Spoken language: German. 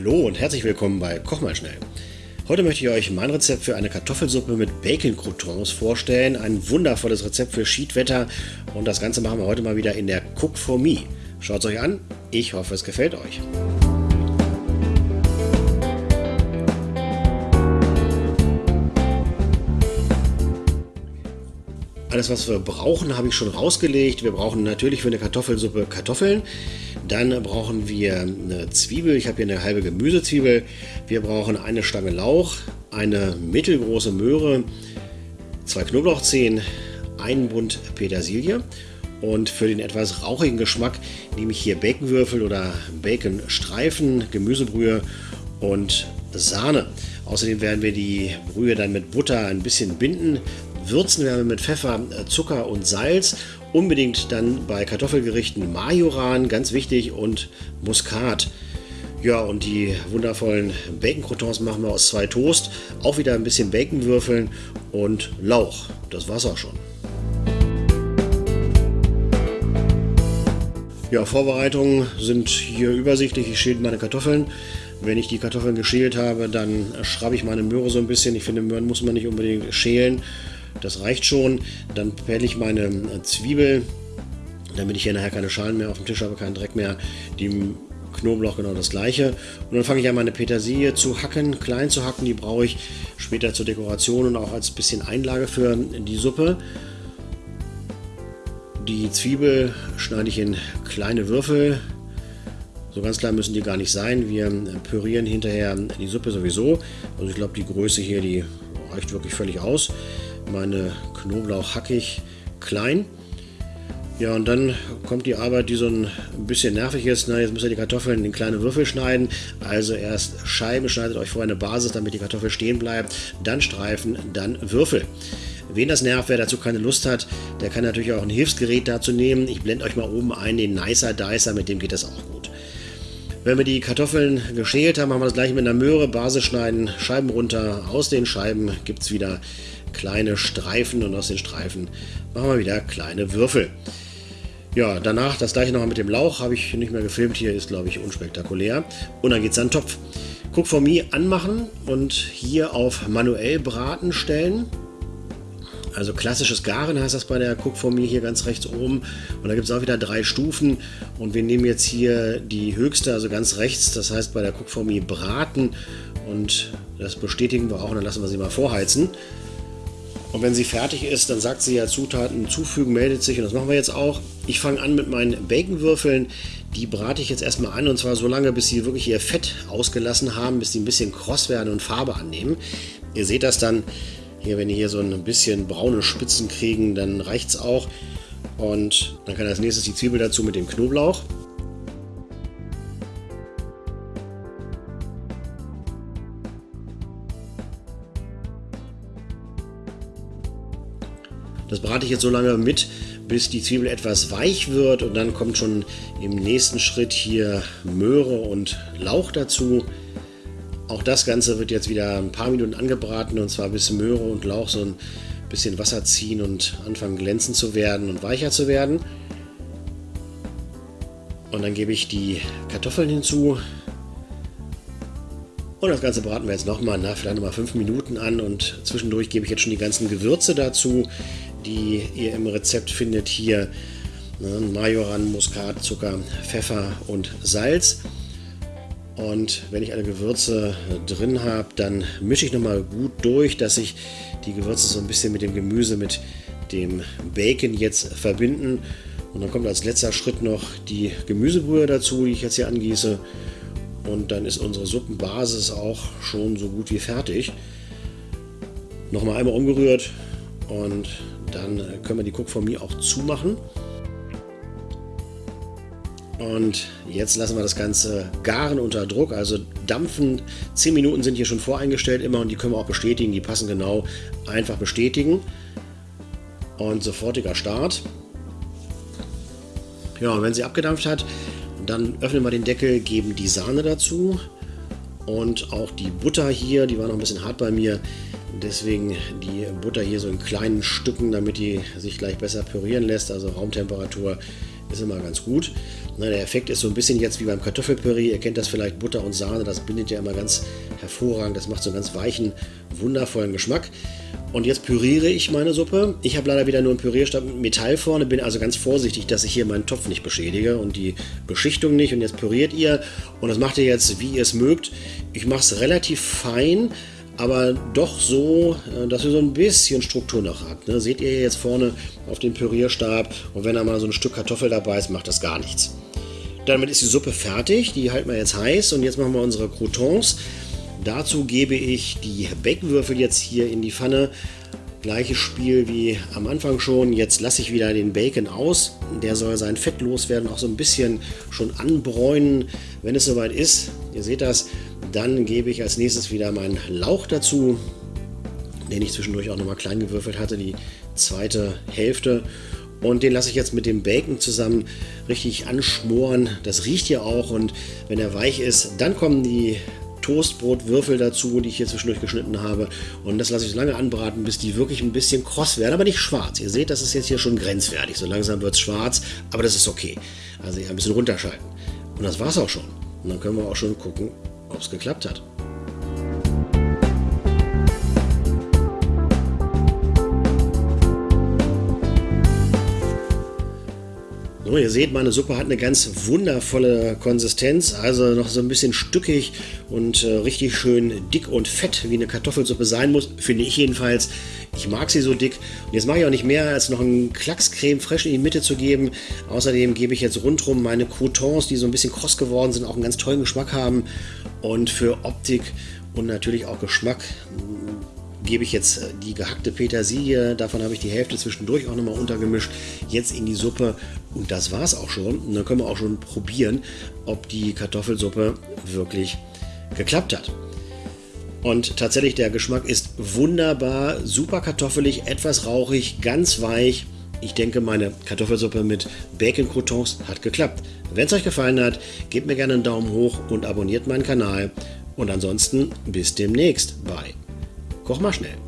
Hallo und herzlich willkommen bei Koch mal schnell. Heute möchte ich euch mein Rezept für eine Kartoffelsuppe mit Bacon-Croutons vorstellen. Ein wundervolles Rezept für Schiedwetter und das Ganze machen wir heute mal wieder in der Cook for Me. Schaut es euch an, ich hoffe es gefällt euch. Alles, was wir brauchen, habe ich schon rausgelegt. Wir brauchen natürlich für eine Kartoffelsuppe Kartoffeln. Dann brauchen wir eine Zwiebel. Ich habe hier eine halbe Gemüsezwiebel. Wir brauchen eine Stange Lauch, eine mittelgroße Möhre, zwei Knoblauchzehen, einen Bund Petersilie. Und für den etwas rauchigen Geschmack nehme ich hier Baconwürfel oder Baconstreifen, Gemüsebrühe und Sahne. Außerdem werden wir die Brühe dann mit Butter ein bisschen binden, Würzen werden wir mit Pfeffer, äh, Zucker und Salz. Unbedingt dann bei Kartoffelgerichten Majoran, ganz wichtig, und Muskat. Ja, und die wundervollen Bacon-Croutons machen wir aus zwei Toast. Auch wieder ein bisschen Bacon würfeln und Lauch. Das war's auch schon. Ja, Vorbereitungen sind hier übersichtlich. Ich schäle meine Kartoffeln. Wenn ich die Kartoffeln geschält habe, dann schraube ich meine Möhre so ein bisschen. Ich finde, Möhren muss man nicht unbedingt schälen. Das reicht schon. Dann pelle ich meine äh, Zwiebel, damit ich hier nachher keine Schalen mehr auf dem Tisch habe, keinen Dreck mehr. Die Knoblauch genau das gleiche. Und dann fange ich an, meine Petersilie zu hacken, klein zu hacken. Die brauche ich später zur Dekoration und auch als bisschen Einlage für die Suppe. Die Zwiebel schneide ich in kleine Würfel. So ganz klein müssen die gar nicht sein. Wir pürieren hinterher die Suppe sowieso. Also ich glaube, die Größe hier, die reicht wirklich völlig aus meine Knoblauch hackig klein. Ja, und dann kommt die Arbeit, die so ein bisschen nervig ist. Na, jetzt müsst ihr die Kartoffeln in kleine Würfel schneiden. Also erst Scheiben, schneidet euch vorher eine Basis, damit die Kartoffel stehen bleibt. Dann Streifen, dann Würfel. Wen das nervt, wer dazu keine Lust hat, der kann natürlich auch ein Hilfsgerät dazu nehmen. Ich blende euch mal oben ein, den Nicer Dicer, mit dem geht das auch gut. Wenn wir die Kartoffeln geschält haben, machen wir das gleich mit einer Möhre, Basis schneiden, Scheiben runter. Aus den Scheiben gibt es wieder kleine Streifen und aus den Streifen machen wir wieder kleine Würfel. Ja, danach das gleiche nochmal mit dem Lauch, habe ich nicht mehr gefilmt, hier ist glaube ich unspektakulär. Und dann geht es an den Topf. Cook for Me anmachen und hier auf manuell braten stellen. Also klassisches Garen heißt das bei der Cook for Me hier ganz rechts oben. Und da gibt es auch wieder drei Stufen. Und wir nehmen jetzt hier die höchste, also ganz rechts. Das heißt bei der Cook for Me braten. Und das bestätigen wir auch und dann lassen wir sie mal vorheizen. Und wenn sie fertig ist, dann sagt sie ja Zutaten zufügen, meldet sich und das machen wir jetzt auch. Ich fange an mit meinen Baconwürfeln. Die brate ich jetzt erstmal an und zwar so lange, bis sie wirklich ihr Fett ausgelassen haben, bis sie ein bisschen kross werden und Farbe annehmen. Ihr seht das dann hier, wenn die hier so ein bisschen braune Spitzen kriegen, dann reicht es auch. Und dann kann als nächstes die Zwiebel dazu mit dem Knoblauch. Das brate ich jetzt so lange mit, bis die Zwiebel etwas weich wird und dann kommt schon im nächsten Schritt hier Möhre und Lauch dazu. Auch das Ganze wird jetzt wieder ein paar Minuten angebraten und zwar bis Möhre und Lauch so ein bisschen Wasser ziehen und anfangen glänzend zu werden und weicher zu werden. Und dann gebe ich die Kartoffeln hinzu. Und das Ganze braten wir jetzt nochmal, nach vielleicht nochmal 5 Minuten an und zwischendurch gebe ich jetzt schon die ganzen Gewürze dazu die ihr im Rezept findet hier. Ne, Majoran, Muskat, Zucker, Pfeffer und Salz. Und wenn ich alle Gewürze drin habe, dann mische ich nochmal gut durch, dass sich die Gewürze so ein bisschen mit dem Gemüse, mit dem Bacon jetzt verbinden. Und dann kommt als letzter Schritt noch die Gemüsebrühe dazu, die ich jetzt hier angieße. Und dann ist unsere Suppenbasis auch schon so gut wie fertig. Nochmal einmal umgerührt und dann können wir die Cook for Me auch zumachen. Und jetzt lassen wir das Ganze garen unter Druck, also dampfen. 10 Minuten sind hier schon voreingestellt immer und die können wir auch bestätigen. Die passen genau. Einfach bestätigen. Und sofortiger Start. Ja, und wenn sie abgedampft hat, dann öffnen wir den Deckel, geben die Sahne dazu und auch die Butter hier, die war noch ein bisschen hart bei mir, Deswegen die Butter hier so in kleinen Stücken, damit die sich gleich besser pürieren lässt. Also Raumtemperatur ist immer ganz gut. Na, der Effekt ist so ein bisschen jetzt wie beim Kartoffelpüree. Ihr kennt das vielleicht, Butter und Sahne, das bindet ja immer ganz hervorragend. Das macht so einen ganz weichen, wundervollen Geschmack. Und jetzt püriere ich meine Suppe. Ich habe leider wieder nur einen Pürierstab mit Metall vorne, bin also ganz vorsichtig, dass ich hier meinen Topf nicht beschädige und die Beschichtung nicht. Und jetzt püriert ihr und das macht ihr jetzt, wie ihr es mögt. Ich mache es relativ fein, aber doch so, äh, dass ihr so ein bisschen Struktur noch habt. Ne? Seht ihr jetzt vorne auf dem Pürierstab und wenn da mal so ein Stück Kartoffel dabei ist, macht das gar nichts. Damit ist die Suppe fertig, die halten wir jetzt heiß und jetzt machen wir unsere Croutons. Dazu gebe ich die Baconwürfel jetzt hier in die Pfanne. Gleiches Spiel wie am Anfang schon. Jetzt lasse ich wieder den Bacon aus. Der soll sein Fett loswerden, auch so ein bisschen schon anbräunen. Wenn es soweit ist, ihr seht das, dann gebe ich als nächstes wieder meinen Lauch dazu, den ich zwischendurch auch nochmal klein gewürfelt hatte, die zweite Hälfte. Und den lasse ich jetzt mit dem Bacon zusammen richtig anschmoren. Das riecht ja auch und wenn er weich ist, dann kommen die Toastbrotwürfel dazu, die ich hier zwischendurch geschnitten habe. Und das lasse ich so lange anbraten, bis die wirklich ein bisschen kross werden, aber nicht schwarz. Ihr seht, das ist jetzt hier schon grenzwertig. So langsam wird es schwarz, aber das ist okay. Also ein bisschen runterschalten. Und das war es auch schon. Und dann können wir auch schon gucken, ob es geklappt hat. So, ihr seht, meine Suppe hat eine ganz wundervolle Konsistenz, also noch so ein bisschen stückig und äh, richtig schön dick und fett, wie eine Kartoffelsuppe sein muss, finde ich jedenfalls. Ich mag sie so dick. Und jetzt mache ich auch nicht mehr, als noch einen Klackscreme frisch in die Mitte zu geben. Außerdem gebe ich jetzt rundherum meine Croutons, die so ein bisschen kross geworden sind, auch einen ganz tollen Geschmack haben. Und für Optik und natürlich auch Geschmack gebe ich jetzt äh, die gehackte Petersilie, davon habe ich die Hälfte zwischendurch auch nochmal untergemischt, jetzt in die Suppe und das war es auch schon. Und dann können wir auch schon probieren, ob die Kartoffelsuppe wirklich geklappt hat. Und tatsächlich, der Geschmack ist wunderbar, super kartoffelig, etwas rauchig, ganz weich. Ich denke, meine Kartoffelsuppe mit Bacon-Croutons hat geklappt. Wenn es euch gefallen hat, gebt mir gerne einen Daumen hoch und abonniert meinen Kanal. Und ansonsten bis demnächst bei Koch mal schnell.